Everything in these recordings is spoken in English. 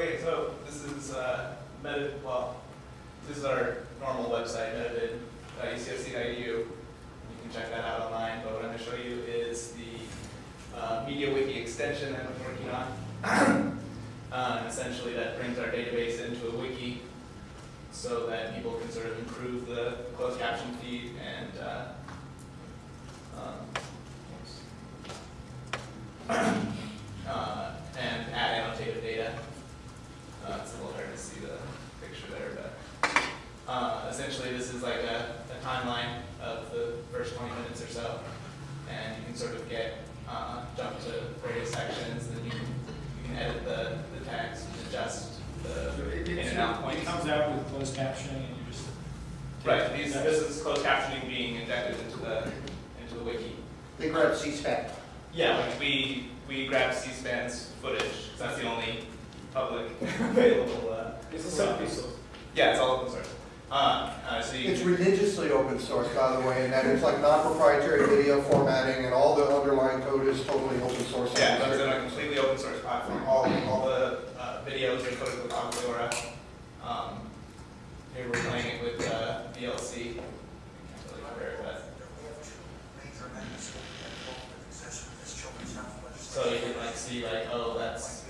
Okay, so this is uh, meta, well, this is our normal website, metavid.ucsc.edu. You can check that out online, but what I'm going to show you is the uh, MediaWiki extension that I'm working on. And essentially, that brings our database into a wiki so that people can sort of improve the closed caption feed and uh, um, uh, and add annotated data. Uh, it's a little hard to see the picture there, but uh, essentially this is like a, a timeline of the first 20 minutes or so, and you can sort of get uh, jump to various sections, and you can, you can edit the, the text and adjust the It- in it's- and out It points. comes out with closed captioning and you just. Right, these, this is closed captioning being injected into the into the wiki. They grab C-SPAN. Yeah, like we we grab C-SPAN's footage. 'cause that's the only public available. Uh, It's a open source. yeah, it's all open source. Uh, uh, so you It's religiously open source, by the way, and that it's like non-proprietary video formatting and all the underlying code is totally open source. yeah, it's on a completely open source platform. All all the uh, videos are coded with Aura. Um, here we're playing it with uh, VLC. Can't really compare it, but so you can like see like oh that's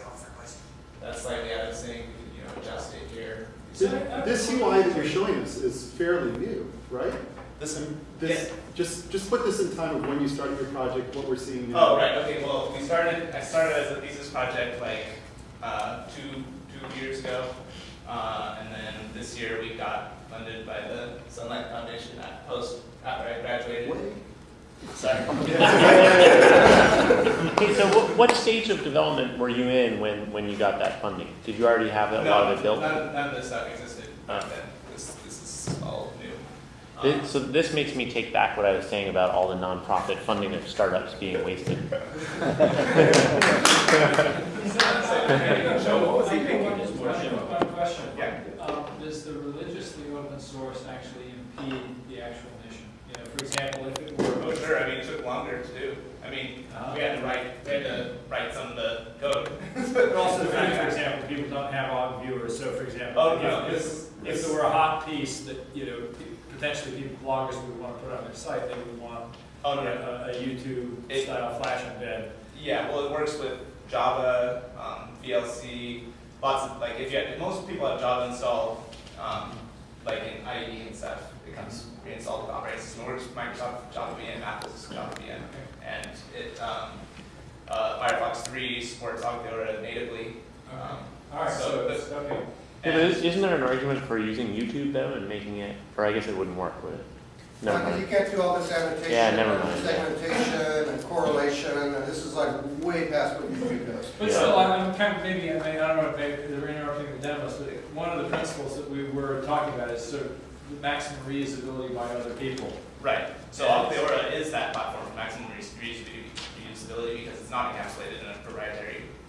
that's slightly out of sync. We can, you know adjust it here. So This UI that you're showing us is fairly new, right? This And this, just, just put this in time of when you started your project, what we're seeing now. Oh, right, okay, well, we started, I started as a thesis project like, uh, two, two years ago. Uh, and then this year we got funded by the Sunlight Foundation at post, after I graduated. Wait. Sorry. Okay, so what, what stage of development were you in when, when you got that funding? Did you already have a lot of it built? None, none of this stuff existed back Oh. then, this, this is all new. Um, This- So this makes me take back what I was saying about all the nonprofit funding of startups being wasted. Um, Does the religiously open source actually impede the actual mission? You know, for example, if it were. Sure, I mean, it took longer to do. I mean, we had to write, we had to write some of the code. But also, the fact, for example, people don't have Ogg viewers, so for example. Oh, if- no, if- this, If this. there were a hot piece that, you know, potentially people, bloggers would want to put on their site, they would want Oh, a, no, no. a YouTube It- style flash embed. Yeah, well, it works with Java, um, VLC, lots of, like, if you, have- most people have Java installed, um, like in IE and stuff, it comes pre-installed with operating system, it works with Microsoft Java VM, Apple's Java VM, and it, um, uh, Firefox three supports Ogg Theora natively. Um, All right, so so, this- okay. Yeah, but is- isn't there an argument for using YouTube though and making it, or I guess it wouldn't work with it? Never Because mind. you can't do all this annotation. Yeah, never and mind. Segmentation and correlation, and this is like way past what YouTube does. But Yeah. still, I'm I'm kind of, maybe, I mean, I don't know if they- they're interrupting the demos, but one of the principles that we were talking about is sort of the maximum reusability by other people. Right, so Ogg Theora is that platform for maximum reus- reus- reusability because it's not encapsulated in a proprietary, container. So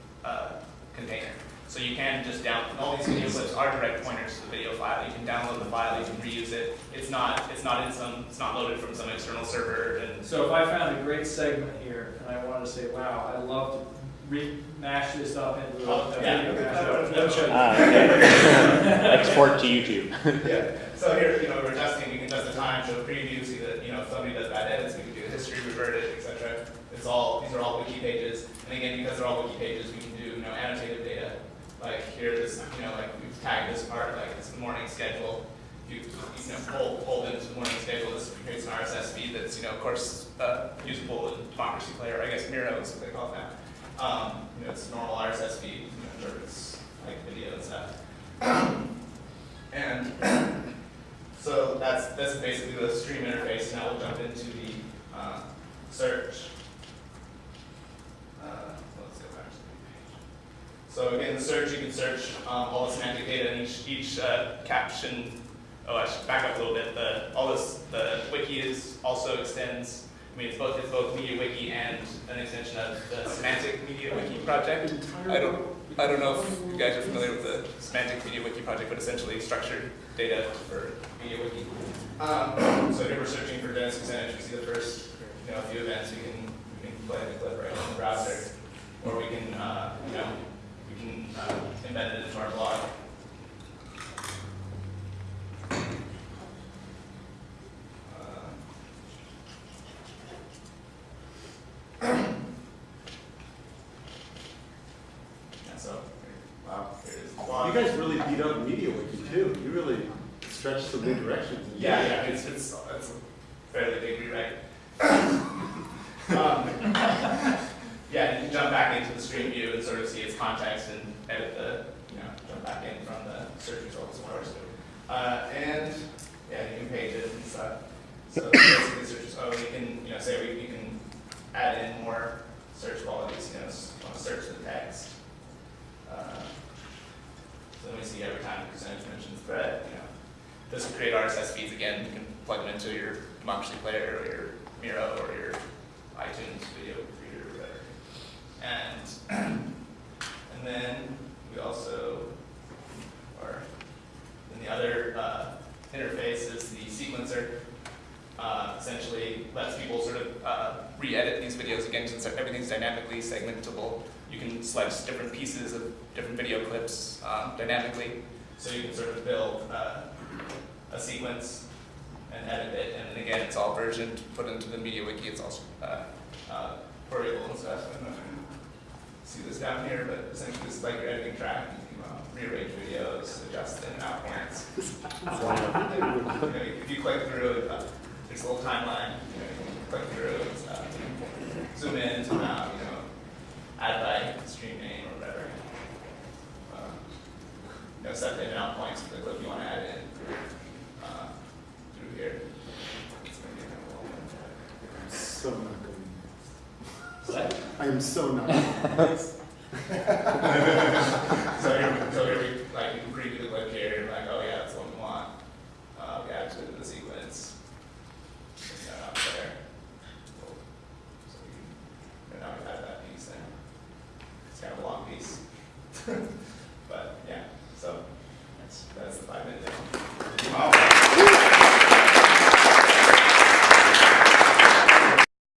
you can just download all these video clips are direct pointers to the video file, you can download the file, you can reuse it. It's not, it's not in some, it's not loaded from some external server and, So if I found a great segment here, and I wanted to say, wow, I'd love to re-mash this up into a Oh, yeah. video mashup. Let me show you. Ah, okay. Export to YouTube. yeah. So here, you know, we're testing. we can test the time, show preview, see that, you know, if somebody does bad edits, we can do the history, revert it, et cetera. It's all, these are all wiki pages, and again, because they're all wiki pages, we can do, you know, annotated data. Like here, this, you know, like we've tagged this part, like it's the morning schedule. You, you know, pull, pull into the morning schedule, this creates an RSS feed that's, you know, of course, uh, usable in Democracy Player, I guess Miro is what they call now. Um, you know, it's normal RSS feed, you know, it's like video and stuff. And so that's, that's basically the stream interface, now we'll jump into the, uh, search. Uh, let's go back to the page. So again, the search, you can search, um, all the semantic data in each, each, uh, caption. Oh, I should back up a little bit, the, all this, the wiki is, also extends, I mean, it's both, it's both MediaWiki and an extension of the Semantic MediaWiki project. I don't, I don't know if you guys are familiar with the Semantic MediaWiki project, but essentially structured data for MediaWiki. Um, so if we're searching for dense percentage, we see the first, you know, few events, we can, we can play the clip right on the browser. Or we can, uh, you know, we can uh, embed it into our blog. Uh, Yeah, so, wow, here it is. the blog. You guys really beat up MediaWiki too. You really stretched some new directions. Yeah, yeah, it's, it's, it's a fairly big rewrite. Um, Yeah, you can jump back into the stream view and sort of see its context and edit the, you know, jump back in from the search results, of course. Uh, and, yeah, you can page it and stuff. So basically, search, oh, you can, you know, say we, we can add in more search qualities, you know, s- want to search the text. Uh, So then we see every time the percentage mentions thread, you know, this will create RSS feeds again, you can plug them into your Democracy Player or your Miro or your iTunes video reader or whatever. And, and then we also, or, then the other, uh, interface is the sequencer. Uh, essentially lets people sort of, uh, re-edit these videos again, since everything's dynamically segmentable. You can select different pieces of different video clips, um, dynamically. So you can sort of build, uh, a sequence and edit it, and then again, it's all versioned, put into the MediaWiki, it's also, uh, uh, queryable and stuff. I don't know if you can see this down here, but essentially this is like your editing track, you can, uh, rearrange videos, adjust in and out points. You know, if you click through, it, uh, there's a little timeline, you know, you click through stuff, zoom in, zoom out, you know, add by stream name or whatever. Uh, You know, set in and out points for the clip you wanna add in, uh, through here. It's gonna be kind of a long I'm so not going. one. I am so nice. So here, so here